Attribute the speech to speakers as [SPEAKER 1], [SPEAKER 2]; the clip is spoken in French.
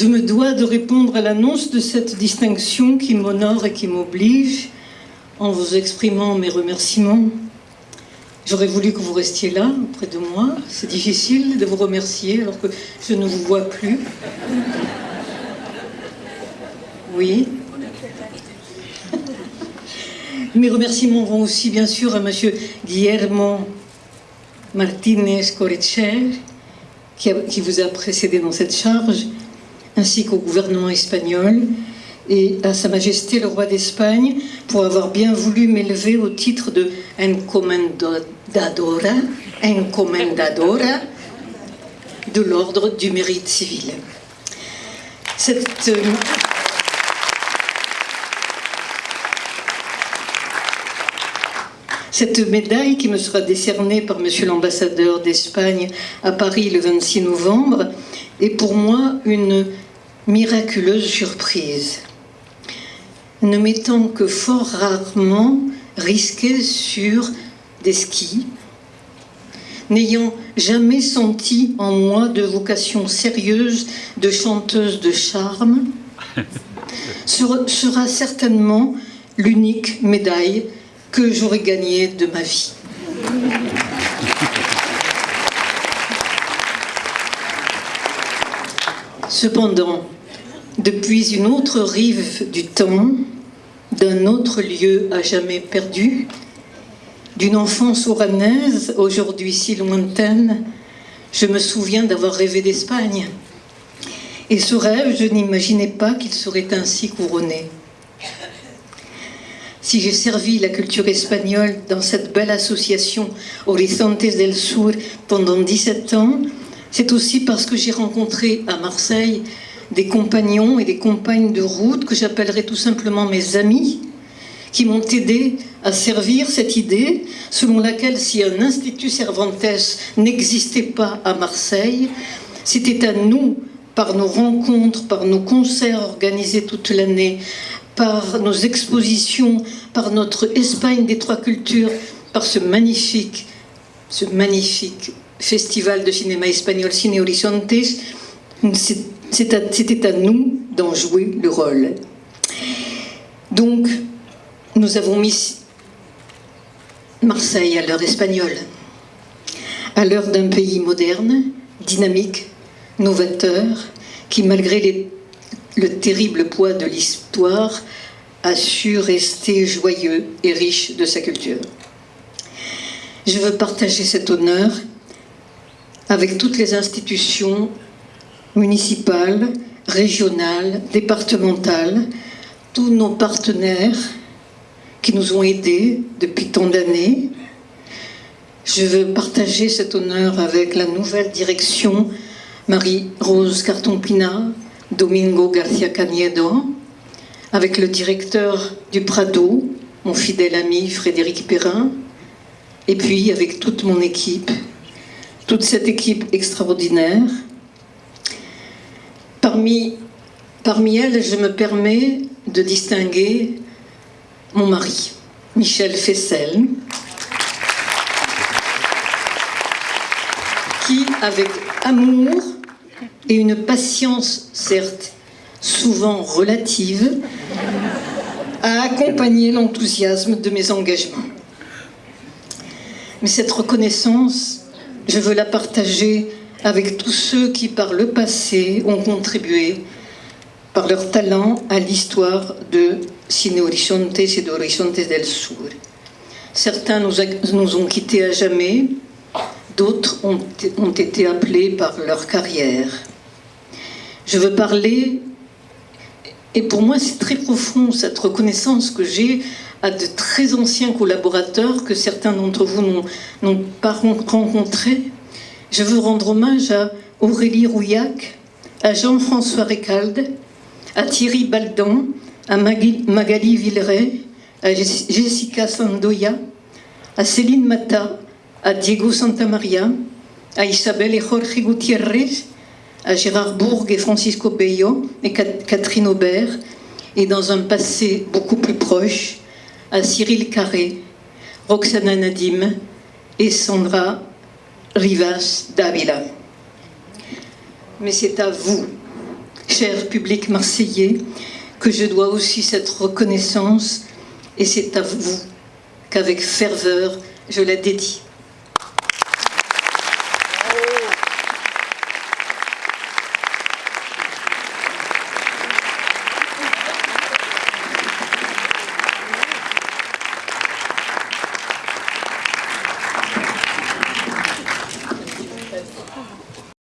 [SPEAKER 1] je me dois de répondre à l'annonce de cette distinction qui m'honore et qui m'oblige en vous exprimant mes remerciements. J'aurais voulu que vous restiez là, près de moi. C'est difficile de vous remercier alors que je ne vous vois plus. Oui. Mes remerciements vont aussi bien sûr à M. Guillermo Martinez Correcher, qui vous a précédé dans cette charge, ainsi qu'au gouvernement espagnol et à Sa Majesté le roi d'Espagne pour avoir bien voulu m'élever au titre de encomendadora, encomendadora de l'ordre du mérite civil. Cette, euh, Cette médaille qui me sera décernée par Monsieur l'ambassadeur d'Espagne à Paris le 26 novembre est pour moi une miraculeuse surprise. Ne m'étant que fort rarement risqué sur des skis, n'ayant jamais senti en moi de vocation sérieuse de chanteuse de charme, sera certainement l'unique médaille que j'aurais gagné de ma vie. Cependant, depuis une autre rive du temps, d'un autre lieu à jamais perdu, d'une enfance oranaise, aujourd'hui si lointaine, je me souviens d'avoir rêvé d'Espagne. Et ce rêve, je n'imaginais pas qu'il serait ainsi couronné. Si j'ai servi la culture espagnole dans cette belle association Horizontes del Sur pendant 17 ans, c'est aussi parce que j'ai rencontré à Marseille des compagnons et des compagnes de route que j'appellerai tout simplement mes amis, qui m'ont aidé à servir cette idée selon laquelle si un institut Cervantes n'existait pas à Marseille, c'était à nous, par nos rencontres, par nos concerts organisés toute l'année, par nos expositions, par notre Espagne des trois cultures, par ce magnifique, ce magnifique festival de cinéma espagnol Cine Horizontes, c'était à nous d'en jouer le rôle. Donc, nous avons mis Marseille à l'heure espagnole, à l'heure d'un pays moderne, dynamique, novateur, qui malgré le terrible poids de l'histoire a su rester joyeux et riche de sa culture. Je veux partager cet honneur avec toutes les institutions municipales, régionales, départementales, tous nos partenaires qui nous ont aidés depuis tant d'années. Je veux partager cet honneur avec la nouvelle direction Marie-Rose Carton-Pina, Domingo Garcia Caniedo, avec le directeur du Prado, mon fidèle ami Frédéric Perrin, et puis avec toute mon équipe, toute cette équipe extraordinaire. Parmi, parmi elles, je me permets de distinguer mon mari, Michel Fessel, qui, avec amour, et une patience, certes, souvent relative, a accompagné l'enthousiasme de mes engagements. Mais cette reconnaissance, je veux la partager avec tous ceux qui, par le passé, ont contribué par leur talent à l'histoire de Cine Horizontes et d'Horizontes del Sur. Certains nous, ont quittés à jamais, d'autres ont été appelés par leur carrière. Je veux parler, et pour moi c'est très profond cette reconnaissance que j'ai à de très anciens collaborateurs que certains d'entre vous n'ont pas rencontrés. Je veux rendre hommage à Aurélie Rouillac, à Jean-François Récalde, à Thierry Baldan, à Magali Villeray, à Jessica Sandoya, à Céline Mata, à Diego Santamaria, à Isabelle et Jorge Gutiérrez, à Gérard Bourg et Francisco Bello et Catherine Aubert, et dans un passé beaucoup plus proche, à Cyril Carré, Roxana Nadim et Sandra Rivas d'Avila. Mais c'est à vous, cher public marseillais, que je dois aussi cette reconnaissance, et c'est à vous qu'avec ferveur je la dédie.